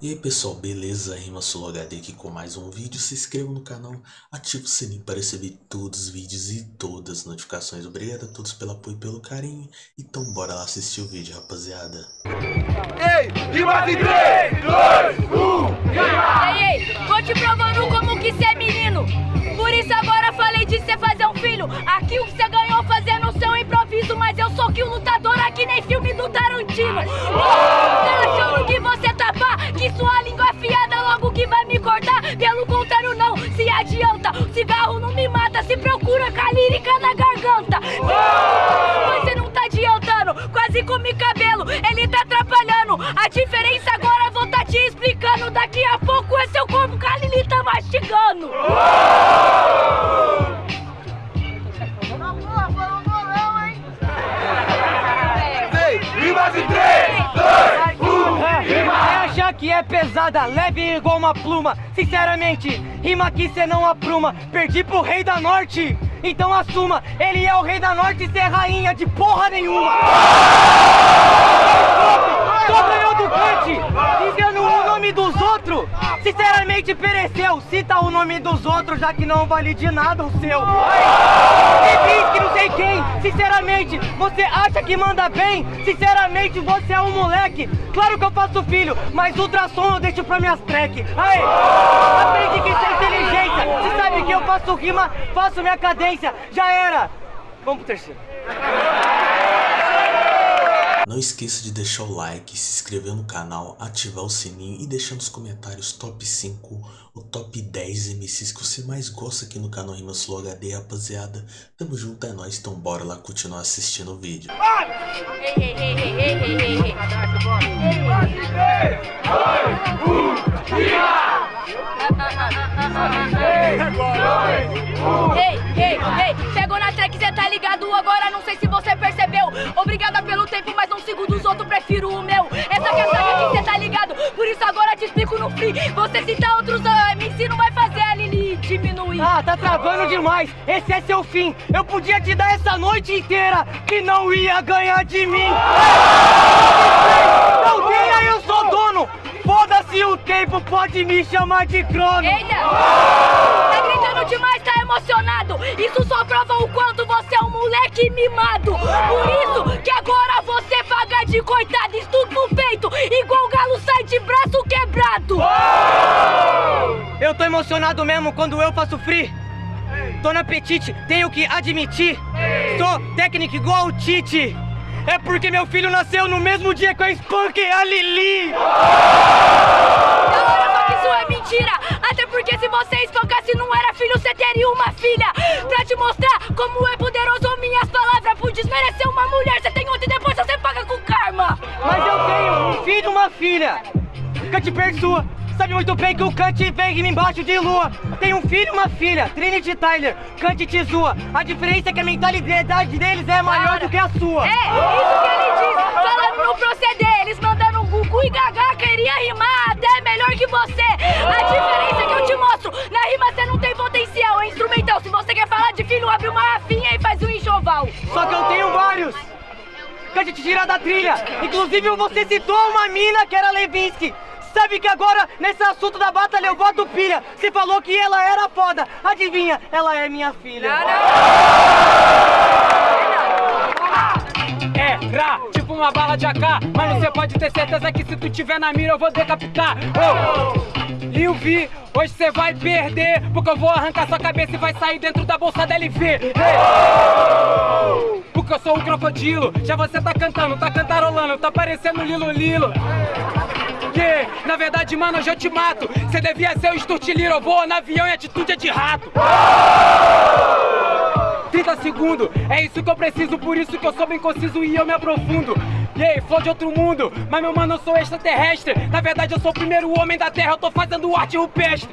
E aí pessoal, beleza? Rima HD aqui com mais um vídeo. Se inscreva no canal, ative o sininho para receber todos os vídeos e todas as notificações. Obrigado a todos pelo apoio e pelo carinho. Então bora lá assistir o vídeo, rapaziada. Ei, rima de 3, 2, 1, rima! Ei, ei, vou te provando como que cê é menino. Por isso agora falei de cê fazer um filho. Aqui o que cê ganhou fazendo seu improviso. Mas eu sou que o lutador aqui nem filme do Tarantino. Tá procura com a lírica na garganta. Mas você não tá adiantando, quase comi cabelo. Ele tá atrapalhando. A diferença agora vou tá te explicando. Daqui a pouco é seu corpo que a Lili tá mastigando. Ei, rima de 3, 2, 1, rima! Que é pesada, leve igual uma pluma Sinceramente, rima que cê não apruma Perdi pro rei da norte, então assuma Ele é o rei da norte e cê é rainha de porra nenhuma. Só ganhou do Kant, dizendo o nome dos outros. Sinceramente pereceu, cita o nome dos outros Já que não vale de nada o seu. Você diz que não sei quem, sinceramente Você acha que manda bem? Sinceramente você é um moleque. Claro que eu faço filho, mas ultrassom eu deixo pra minhas track. Aprende que isso é inteligência Que eu faço rima, faço minha cadência Já era Vamos pro terceiro Não esqueça de deixar o like, se inscrever no canal, ativar o sininho e deixar nos comentários top 5 ou top 10 MCs que você mais gosta aqui no canal Rima Sul HD, rapaziada. Tamo junto, é nóis, então bora lá continuar assistindo o vídeo. Ei, ei, ei, ei, ei, ei, ei. Pegou na track, cê tá ligado? Agora não sei se você percebeu. Obrigada pelo tempo, mas não sigo dos outros, prefiro o meu. Essa que é a saga que cê tá ligado. Por isso agora te explico no free. Você citar outros ah, MC não vai fazer a Lili diminuir. Ah, tá travando demais, esse é seu fim Eu podia te dar essa noite inteira Que não ia ganhar de mim Não ganha, eu sou dono Foda-se o tempo, pode me chamar de crono Eita! Tá gritando demais, tá emocionado. Isso só prova o quanto você é um moleque mimado. Por isso que agora você paga de coitado, estudo feito, igual o galo sai de braço quebrado. Eu tô emocionado mesmo quando eu faço free Tô no apetite, tenho que admitir Sou técnico igual o Tite É porque meu filho nasceu no mesmo dia que eu espanquei a Lili só que isso é mentira. Até porque se você espancasse não era filho, você teria uma filha. Pra te mostrar como é poderoso minhas palavras. Por desmerecer uma mulher, você tem outra e depois você paga com karma. Mas eu tenho um filho e uma filha Cante sua Sabe muito bem que o Kant vem embaixo de lua Tem um filho e uma filha, Trinity Tyler, Kant te zoa A diferença é que a mentalidade deles é maior do que a sua É, isso que ele diz. Falando no proceder, eles mandando um Gugu e Gaga queria rimar até melhor que você. A diferença é que eu te mostro. Na rima você não tem potencial, é instrumental. Se você quer falar de filho, abre uma rafinha e faz um enxoval. Só que eu tenho vários Kant te tira da trilha Inclusive você citou uma mina que era Levinsky Sabe que agora, nesse assunto da batalha, eu boto pilha. Você falou que ela era foda. Adivinha, ela é minha filha. É, ra, tipo uma bala de AK. Mas você pode ter certeza que se tu tiver na mira eu vou decapitar. Oh. Lil V, hoje você vai perder Porque eu vou arrancar sua cabeça e vai sair dentro da bolsa da LV Ei. Porque eu sou um crocodilo. Já você tá cantando, tá cantarolando. Tá parecendo Lilo Lilo Yeah. Na verdade, mano, hoje eu te mato Você devia ser o Sturtiliro Eu vou no avião e atitude é de rato 30 segundos, é isso que eu preciso, por isso que eu sou bem conciso e eu me aprofundo. E aí, de outro mundo, mas meu mano, eu sou extraterrestre. Na verdade, eu sou o primeiro homem da Terra, eu tô fazendo arte rupestre.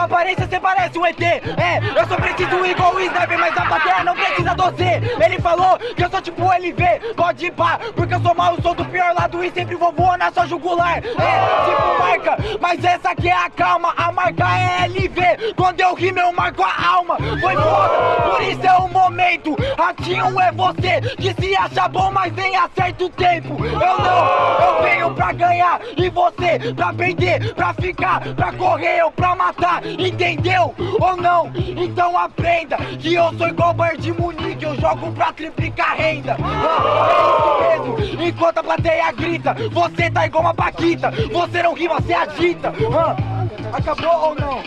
Sua aparência, você parece um ET. É, eu sou preciso igual o Sniper, mas a plateia não precisa doce. Ele falou que eu sou tipo LV, pode ir pá, porque eu sou mal, sou do pior lado e sempre vou voar na sua jugular. É, tipo marca, mas essa aqui é a calma, a marca é LV. Quando eu rimo, eu marco a alma. Foi foda, por isso é o momento. Ratinho é você que se acha bom, mas nem acerta o tempo. Eu não, eu venho pra ganhar e você pra perder, pra ficar, pra correr ou pra matar, entendeu? Ou não? Então aprenda que eu sou igual Bayern de Munique, eu jogo pra triplicar renda. Ah, é isso mesmo, enquanto a plateia grita, você tá igual uma paquita, você não rima, você agita. Ah, acabou ou não?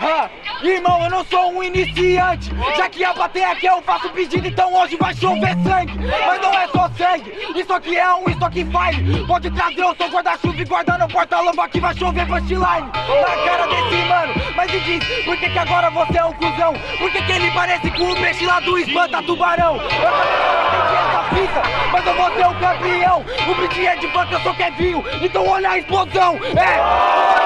Ah, irmão, eu não sou um iniciante. Já que a plateia quer eu faço pedido Então hoje vai chover sangue. Mas não é só sangue Isso aqui é um isso aqui fine Pode trazer o seu guarda-chuva e guardar no porta-luva Que vai chover punchline Na cara desse mano. Mas me diz, por que que agora você é um cuzão? Por que que ele parece com o peixe lá do espanta tubarão? Eu entendi essa fita, mas eu vou ser o campeão. O beat é de funk, eu sou Kevinho. Então olha a explosão É,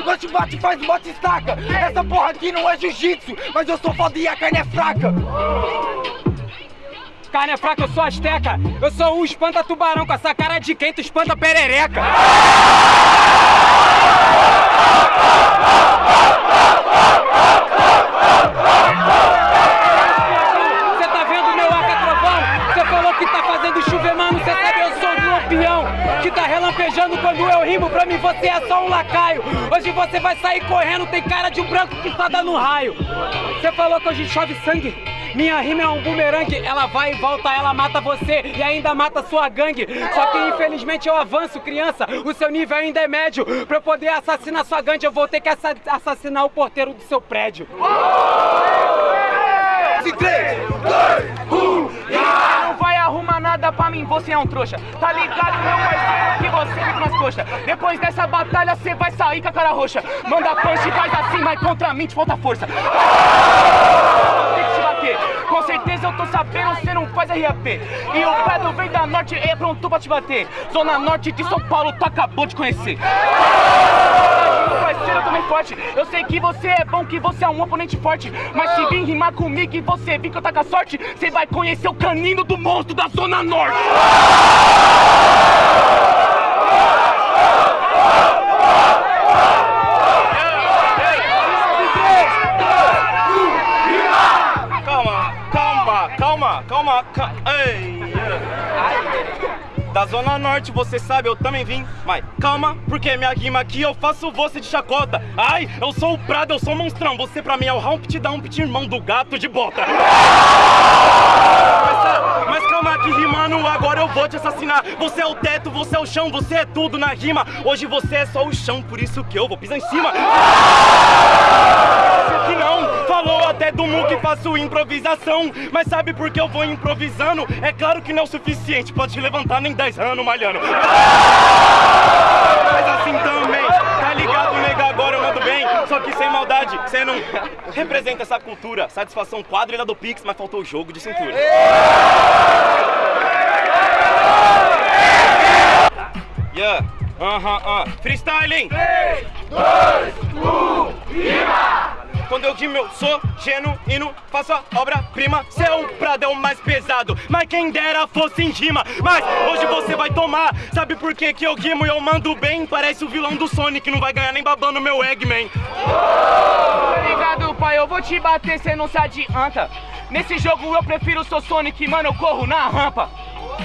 ataca Nós te bate, faz bote estaca essa porra aqui não é jiu-jitsu, mas eu sou foda e a carne é fraca. Carne é fraca, eu sou asteca. Eu sou o espanta tubarão com essa cara de quem tu espanta perereca. Você é só um lacaio. Hoje você vai sair correndo, tem cara de um branco que dá no raio. Você falou que hoje chove sangue. Minha rima é um bumerangue, ela vai e volta, ela mata você e ainda mata sua gangue. Só que infelizmente eu avanço, criança, o seu nível ainda é médio. Pra eu poder assassinar sua gangue, eu vou ter que assa- assassinar o porteiro do seu prédio. Em 3, 2, 1, Não vai arrumar nada pra mim, você é um trouxa. Tá ligado, meu parceiro, que você fica nas coxas. Depois dessa batalha, cê vai sair com a cara roxa. Manda punch e faz assim, mas contra mim te falta força. Tem que te bater. Com certeza eu tô sabendo, cê não faz RAP. E o Pedro vem da norte, é pronto pra te bater. Zona norte de São Paulo, tu acabou de conhecer. Parceiro, eu também forte. Eu sei que você é bom, que você é um oponente forte. Mas se vir rimar comigo e você vir que eu tá com a sorte, você vai conhecer o canino do monstro da Zona Norte. Calma, calma, calma, calma, calma. Ei! Da Zona Norte, você sabe, eu também vim. Mas calma, porque minha rima aqui eu faço você de chacota. Ai, eu sou o Prado, eu sou o monstrão. Você pra mim é o Humpty Dumpty, irmão do gato de bota. Mas, tá, mas calma que rimando, agora eu vou te assassinar. Você é o teto, você é o chão, você é tudo na rima. Hoje você é só o chão, por isso que eu vou pisar em cima. que não Falou até do Mu que faço improvisação. Mas sabe por que eu vou improvisando? É claro que não é o suficiente. Pode te levantar nem 10 anos malhando. Mas assim também Tá ligado, nega? Agora eu mando bem. Só que sem maldade Você não representa essa cultura. Satisfação quadrilha do Pix Mas faltou o jogo de cintura. Yeah, aham, aham Freestyling 3, 2, 1, rima! Quando eu rimo eu sou genuíno, faço a obra-prima. Prado é o mais pesado, mas quem dera fosse em rima. Mas hoje você vai tomar, sabe por que que eu rimo? E eu mando bem? Parece o vilão do Sonic, não vai ganhar nem babando meu Eggman. Ligado, pai? Eu vou te bater, cê não se adianta. Nesse jogo eu prefiro o seu Sonic, mano, eu corro na rampa.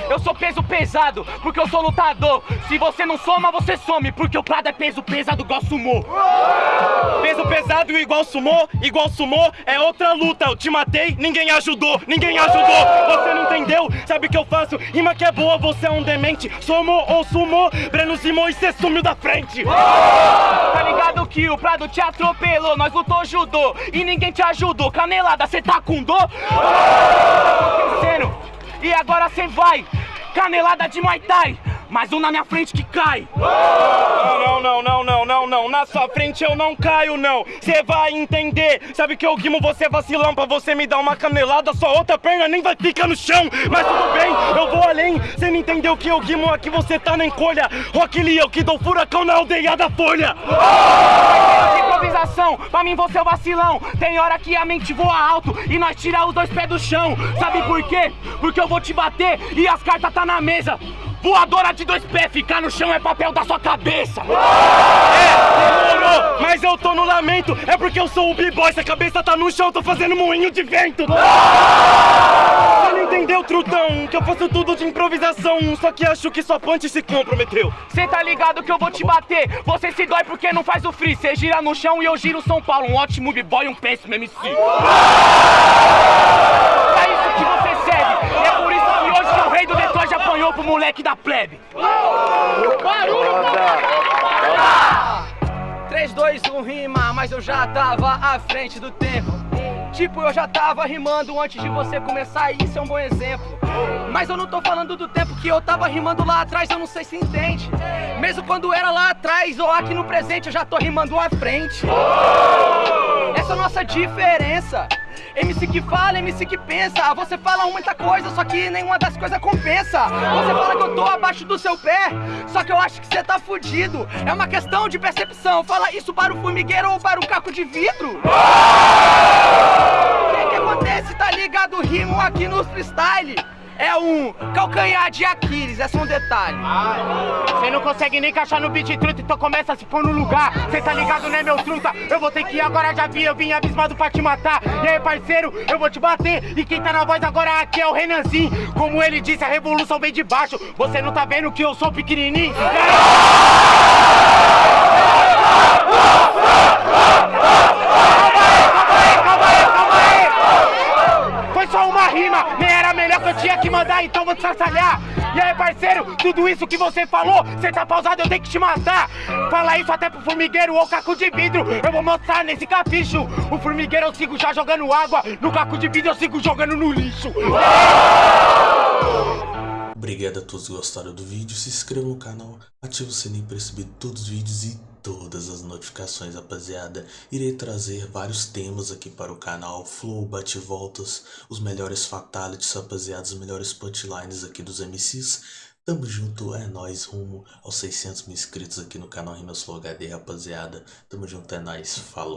Eu sou peso pesado, porque eu sou lutador. Se você não soma, você some, porque o Prado é peso pesado igual sumô. Peso pesado igual sumô, igual sumô é outra luta. Eu te matei, ninguém ajudou, ninguém ajudou. Você não entendeu? Sabe o que eu faço? Rima que é boa, você é um demente. Somou ou sumou, Breno Simão e cê sumiu da frente. Tá ligado que o Prado te atropelou, nós lutou judô e ninguém te ajudou. Canelada, cê tá com dor? Acontecendo. E agora cê vai, canelada de Muay Thai, mais um na minha frente que cai. Não, não, não, não, não, não. Na sua frente eu não caio, não. Cê vai entender. Sabe que eu guimo você vacilão pra você me dar uma canelada, sua outra perna nem vai ficar no chão. Mas tudo bem, eu vou além. Cê não entendeu que eu guimo aqui, você tá na encolha. Rock Lee, eu que dou furacão na aldeia da Folha. Improvisação, pra mim você é o vacilão. Tem hora que a mente voa alto e nós tira os dois pés do chão. Sabe por quê? Porque eu vou te bater e as cartas tá na mesa. Voadora de dois pés, ficar no chão é papel da sua cabeça. É, demorou. Mas eu tô no lamento, é porque eu sou o b-boy, se a cabeça tá no chão, tô fazendo moinho de vento. Entendeu, trutão, que eu faço tudo de improvisação, só que acho que sua punch se comprometeu. Cê tá ligado que eu vou te bater. Você se dói porque não faz o free. Cê gira no chão e eu giro São Paulo. Um ótimo b-boy e um péssimo MC. É isso que você serve. E é por isso que hoje que o rei do Detroit apanhou pro moleque da plebe. 3, 2, 1 rima, mas eu já tava à frente do tempo. Tipo, eu já tava rimando antes de você começar e isso é um bom exemplo. Mas eu não tô falando do tempo que eu tava rimando lá atrás, eu não sei se entende. Mesmo quando era lá atrás ou aqui no presente, eu já tô rimando à frente. Essa é a nossa diferença. MC que fala, MC que pensa. Você fala muita coisa, só que nenhuma das coisas compensa. Você fala que eu tô abaixo do seu pé, só que eu acho que você tá fudido. É uma questão de percepção. Fala isso para o formigueiro ou para o caco de vidro. O que que acontece? Tá ligado? Rimo aqui no freestyle. É um calcanhar de Aquiles, é só um detalhe. Você não consegue nem encaixar no beat truta, então começa a se pôr no lugar. Cê tá ligado, né, meu truta? Eu vou ter que ir agora, já vi, eu vim abismado pra te matar. E aí, parceiro, eu vou te bater. E quem tá na voz agora aqui é o Renanzinho. Como ele disse, a revolução vem de baixo. Você não tá vendo que eu sou pequenininho? Tudo isso que você falou, você tá pausado, eu tenho que te matar. Fala isso até pro formigueiro ou caco de vidro, eu vou mostrar nesse capricho. O formigueiro eu sigo já jogando água, no caco de vidro eu sigo jogando no lixo. Obrigado a todos que gostaram do vídeo, se inscreva no canal, ative o sininho para receber todos os vídeos e todas as notificações, rapaziada. Irei trazer vários temas aqui para o canal, flow, bate-voltas, os melhores fatalities, rapaziada, os melhores punchlines aqui dos MCs. Tamo junto, é nóis, rumo aos 600 mil inscritos aqui no canal Rimas Flow HD, rapaziada. Tamo junto, é nóis, falou.